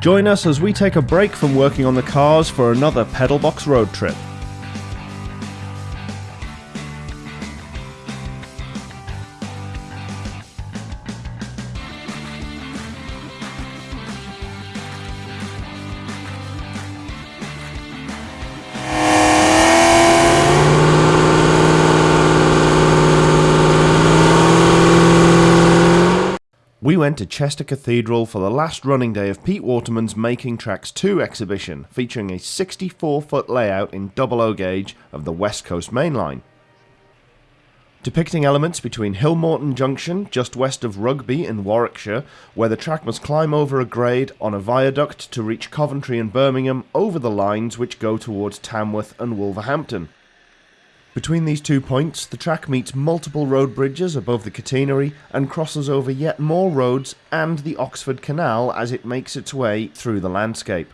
Join us as we take a break from working on the cars for another Pedalbox road trip. We went to Chester Cathedral for the last running day of Pete Waterman's Making Tracks 2 exhibition, featuring a 64 foot layout in double O gauge of the West Coast Main Line. Depicting elements between Hillmorton Junction, just west of Rugby in Warwickshire, where the track must climb over a grade on a viaduct to reach Coventry and Birmingham over the lines which go towards Tamworth and Wolverhampton. Between these two points, the track meets multiple road bridges above the catenary and crosses over yet more roads and the Oxford Canal as it makes its way through the landscape.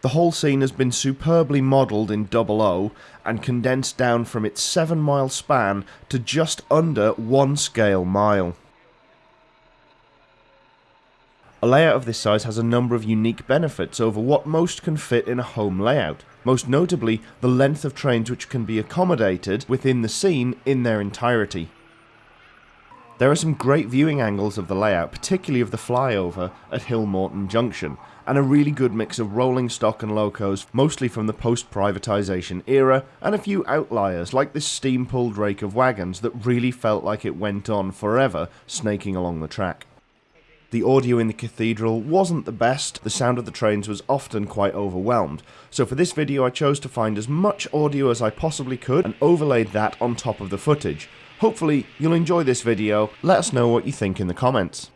The whole scene has been superbly modelled in double O and condensed down from its 7 mile span to just under one scale mile. A layout of this size has a number of unique benefits over what most can fit in a home layout, most notably the length of trains which can be accommodated within the scene in their entirety. There are some great viewing angles of the layout, particularly of the flyover at Hillmorton Junction, and a really good mix of rolling stock and locos, mostly from the post-privatisation era, and a few outliers like this steam-pulled rake of wagons that really felt like it went on forever, snaking along the track. The audio in the cathedral wasn't the best, the sound of the trains was often quite overwhelmed, so for this video I chose to find as much audio as I possibly could and overlaid that on top of the footage. Hopefully you'll enjoy this video, let us know what you think in the comments.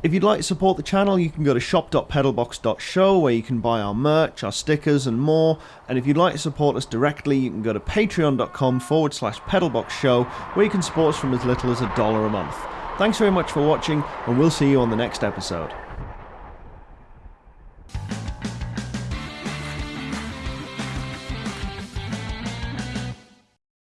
If you'd like to support the channel, you can go to shop.pedalbox.show where you can buy our merch, our stickers, and more. And if you'd like to support us directly, you can go to patreon.com forward slash pedalboxshow where you can support us from as little as a dollar a month. Thanks very much for watching, and we'll see you on the next episode.